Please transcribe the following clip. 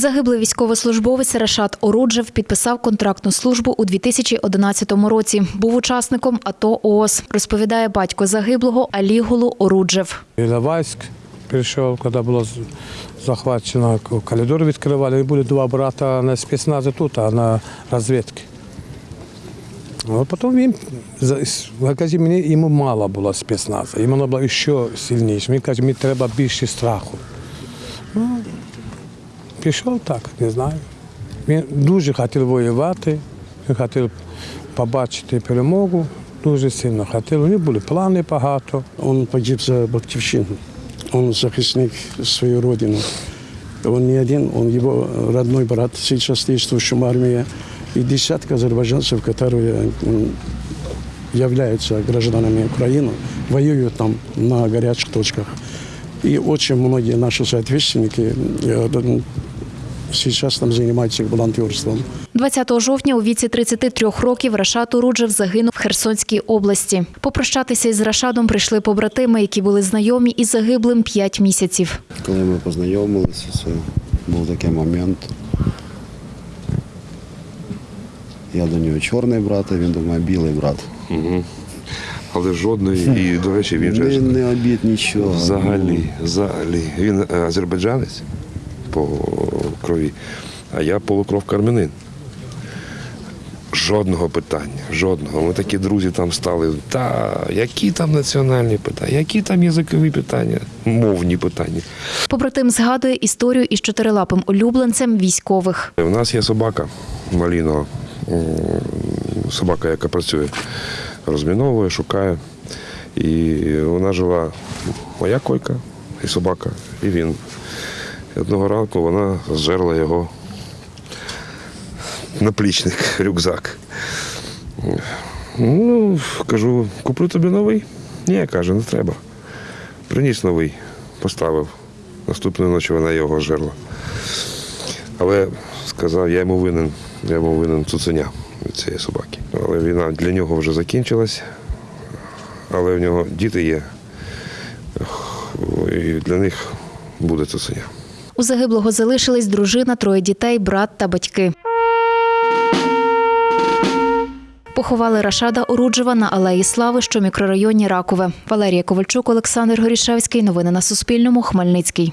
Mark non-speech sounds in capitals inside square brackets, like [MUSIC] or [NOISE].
Загиблий військовослужбовець Рашат Оруджев підписав контрактну службу у 2011 році. Був учасником АТО ООС, розповідає батько загиблого Алігулу Оруджев. Іловайськ прийшов, коли було захвачено, коридор відкривали, і були два брата на спецназі тут, а на розвідці. А потім він за- каже, мені йому мало було спецназу, йому було ще сильніше. Він каже, мені треба більше страху. Пішов так, не знаю. Він дуже хотів воювати, він хотів побачити перемогу, дуже сильно хотів. У нього були плани багато. Он погиб за Батьківщину. Он захисник свою родину. Он не один, он его родной брат, сейчас действующим в армии. И десятка азербайджанцев, которые м, являются гражданами Украины, воюют там на горячих точках. И очень многие наши соотечественники э, сейчас там занимаются волонтерством. 20 жовтня у віці 33 років Рашат Оруджев загинув в Херсонській області. Попрощатися із Рашадом прийшли побратими, які були знайомі із загиблим 5 місяців. Коли ми познайомилися, це був такий момент. Я до нього чорний брат, а він до мене білий брат. Але жодної, і, до речі, він же Не, не обід нічого. взагалі, взагалі. Він е, азербайджанець по крові, а я полукровка армянин. Жодного питання, жодного. Ми такі друзі там стали. Та які там національні питання, які там язикові питання, мовні питання. Побратим згадує історію із чотирилапим улюбленцем військових. У нас є собака Малінова, собака, яка працює, розміновує, шукає. І вона жила моя койка, і собака, і він. І одного ранку вона зжерла його наплічник, [LAUGHS] рюкзак. Ну, кажу, куплю тобі новий. Ні, каже, не треба. Приніс новий, поставив. Наступної ночі вона його жерла. Але сказав, я йому винен, я йому винен цуценя від цієї собаки. Але війна для нього вже закінчилась, але в нього діти є. І для них буде цуценя. У загиблого залишились дружина, троє дітей, брат та батьки. Поховали Рашада Оруджева на Алеї Слави, що мікрорайоні Ракове. Валерія Ковальчук, Олександр Горішевський. Новини на Суспільному. Хмельницький.